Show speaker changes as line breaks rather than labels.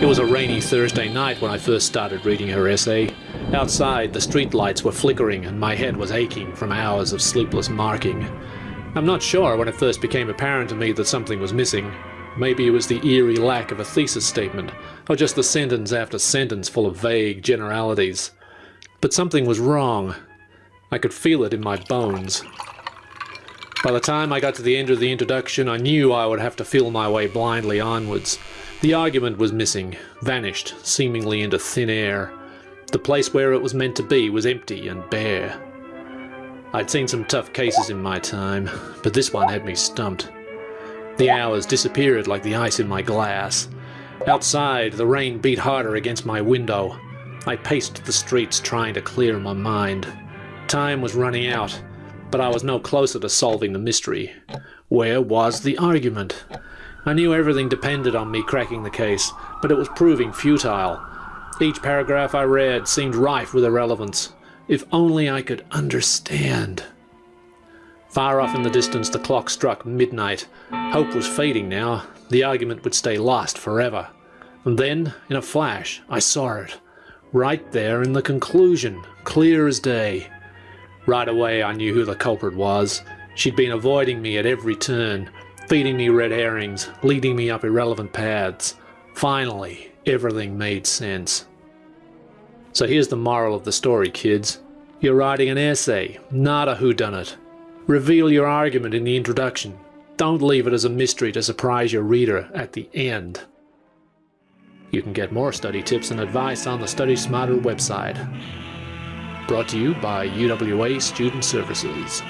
It was a rainy Thursday night when I first started reading her essay. Outside, the street lights were flickering and my head was aching from hours of sleepless marking. I'm not sure when it first became apparent to me that something was missing. Maybe it was the eerie lack of a thesis statement, or just the sentence after sentence full of vague generalities. But something was wrong. I could feel it in my bones. By the time I got to the end of the introduction, I knew I would have to feel my way blindly onwards. The argument was missing, vanished, seemingly into thin air. The place where it was meant to be was empty and bare. I'd seen some tough cases in my time, but this one had me stumped. The hours disappeared like the ice in my glass. Outside, the rain beat harder against my window. I paced the streets trying to clear my mind. Time was running out, but I was no closer to solving the mystery. Where was the argument? I knew everything depended on me cracking the case, but it was proving futile. Each paragraph I read seemed rife with irrelevance. If only I could understand. Far off in the distance the clock struck midnight. Hope was fading now. The argument would stay lost forever. And then, in a flash, I saw it. Right there in the conclusion, clear as day. Right away I knew who the culprit was. She'd been avoiding me at every turn, feeding me red herrings, leading me up irrelevant paths. Finally, everything made sense. So here's the moral of the story, kids. You're writing an essay, not a whodunit. Reveal your argument in the introduction. Don't leave it as a mystery to surprise your reader at the end. You can get more study tips and advice on the Study Smarter website. Brought to you by UWA Student Services.